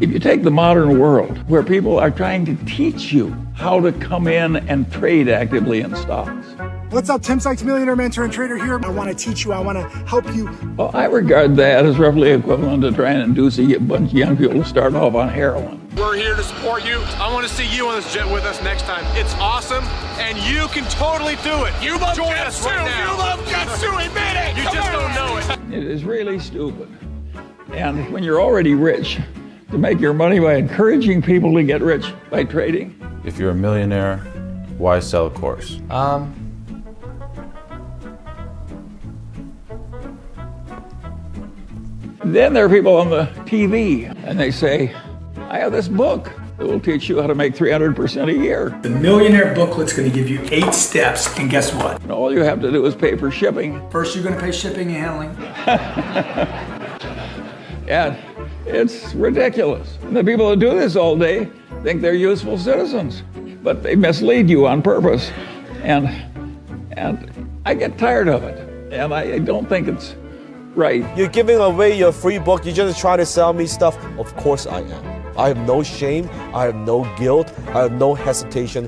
If you take the modern world, where people are trying to teach you how to come in and trade actively in stocks. What's up, Tim Sykes, millionaire mentor and trader here. I want to teach you, I want to help you. Well, I regard that as roughly equivalent to trying to induce a bunch of young people to start off on heroin. We're here to support you. I want to see you on this jet with us next time. It's awesome, and you can totally do it. You love Join us right now. You love jets too. Admit it. You Come just on. don't know it. It is really stupid. And when you're already rich, to make your money by encouraging people to get rich by trading. If you're a millionaire, why sell a course? Um, then there are people on the TV and they say, I have this book that will teach you how to make 300% a year. The Millionaire Booklet's going to give you eight steps, and guess what? And all you have to do is pay for shipping. First, you're going to pay shipping and handling. and it's ridiculous. And the people who do this all day think they're useful citizens, but they mislead you on purpose. And, and I get tired of it, and I don't think it's right. You're giving away your free book. You're just trying to sell me stuff. Of course I am. I have no shame. I have no guilt. I have no hesitation